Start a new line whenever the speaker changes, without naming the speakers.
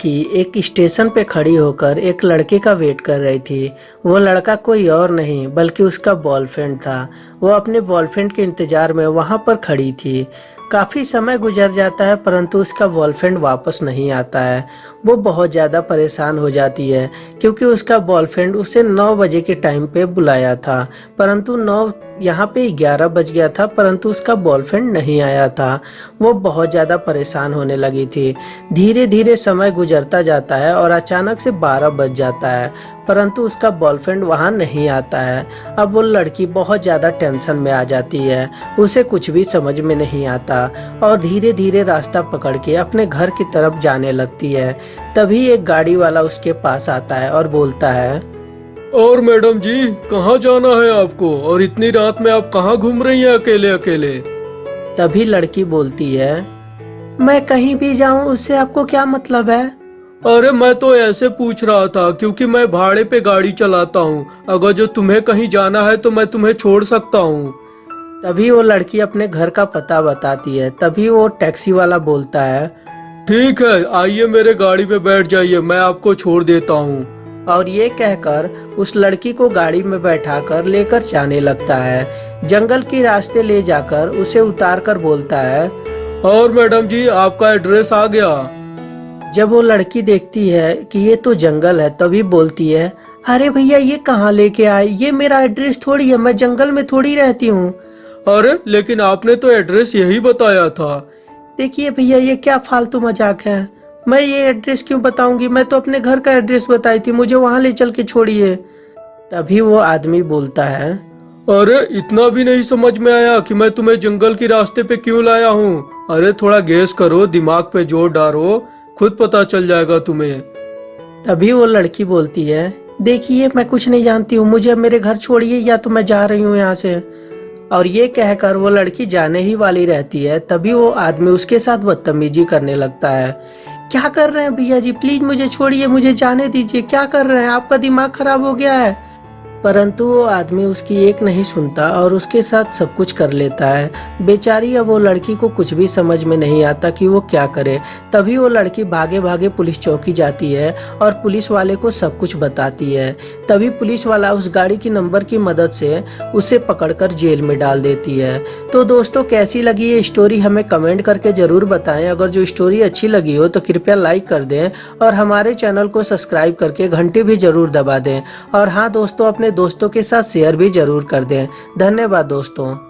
कि एक स्टेशन पे खड़ी होकर एक लड़के का वेट कर रही थी। वो लड़का कोई और नहीं, बल्कि उसका बॉयफ्रेंड था। वो अपने बॉयफ्रेंड के इंतज़ार में वहाँ पर खड़ी थी। काफ़ी समय गुजर जाता है, परंतु उसका बॉयफ्रेंड वापस नहीं आता है। वो बहुत ज़्यादा परेशान हो जाती है, क्योंकि उसका बॉयफ्रेंड उसे 9 बजे के टाइम पे बुलाया था। परंतु 9 यहाँ पे 11 बज गया था, परंतु उसका बॉयफ्रेंड नहीं आया था। वो बहुत ज़्यादा परेशान होने लगी थी। धीरे धीरे समय गुजरता जाता है और अचानक से 12 बज जाता है, परंतु उसका बॉयफ्रेंड वहाँ नहीं आता है। अब वो लड़की बहुत ज़्यादा टेंशन में आ जाती है, उसे कुछ भी समझ में नहीं आता। और धीरे धीरे रास्ता पकड़ के अपने घर की तरफ़ जाने लगती है। तभी एक गाड़ी वाला उसके पास आता है और बोलता है
और मैडम जी कहाँ जाना है आपको? और इतनी रात में आप कहाँ घूम रही हैं अकेले अकेले?
तभी लड़की बोलती है मैं कहीं भी जाऊँ उससे आपको क्या मतलब है?
अरे मैं तो ऐसे पूछ रहा था क्योंकि मैं भाड़े पे गाड़ी चलाता हूँ। अगर जो तुम्हें कहीं जाना है तो मैं तुम्हें छोड़ सकता हूँ।
तभी वो लड़की अपने घर का पता बताती है तभी वो टैक्सी वाला बोलता है
ठीक है आइए मेरे गाड़ी में बैठ जाइए मैं आपको छोड़ देता हूँ।
और ये कहकर उस लड़की को गाड़ी में बैठाकर लेकर जाने लगता है। जंगल के रास्ते ले जाकर उसे उतार कर बोलता है
और मैडम जी आपका एड्रेस आ गया।
जब वो लड़की देखती है कि ये तो जंगल है तभी बोलती है अरे भैया ये कहाँ लेके आए? ये मेरा एड्रेस थोड़ी है मैं जंगल में थोड़ी रहती हूँ।
अरे लेकिन आपने तो एड्रेस यही बताया था।
देखिए भैया ये क्या फालतू मज़ाक है? मैं ये एड्रेस क्यों बताऊँगी? मैं तो अपने घर का एड्रेस बताई थी मुझे वहाँ ले चल के छोड़िए। तभी वो आदमी बोलता है
अरे इतना भी नहीं समझ में आया कि मैं तुम्हें जंगल के रास्ते पे क्यों लाया हूँ। अरे थोड़ा गैस करो दिमाग पे ज़ोर डालो खुद पता चल जाएगा तुम्हें।
तभी वो लड़की बोलती है देखिए मैं कुछ नहीं जानती हूँ मुझे मेरे घर छोड़िए या तो मैं जा रही हूँ यहाँ से। और ये कहकर वो लड़की जाने ही वाली रहती है, तभी वो आदमी उसके साथ बदतमीजी करने लगता है। क्या कर रहे हैं भैया जी? प्लीज़ मुझे छोड़िए, मुझे जाने दीजिए। क्या कर रहे हैं? आपका दिमाग खराब हो गया है। परंतु वो आदमी उसकी एक नहीं सुनता और उसके साथ सब कुछ कर लेता है। बेचारी अब वो लड़की को कुछ भी समझ में नहीं आता कि वो क्या करे। तभी वो लड़की भागे भागे पुलिस चौकी जाती है और पुलिस वाले को सब कुछ बताती है। तभी पुलिस वाला उस गाड़ी की नंबर की मदद से उसे पकड़कर जेल में डाल देती है। तो दोस्तों, कैसी लगी ये स्टोरी हमें कमेंट करके ज़रूर बताएँ। अगर जो स्टोरी अच्छी लगी हो तो कृपया लाइक कर दें और हमारे चैनल को सब्सक्राइब करके घंटी भी ज़रूर दबा दें। और हाँ दोस्तों अपने दोस्तों के साथ शेयर भी ज़रूर कर दें। धन्यवाद दोस्तों।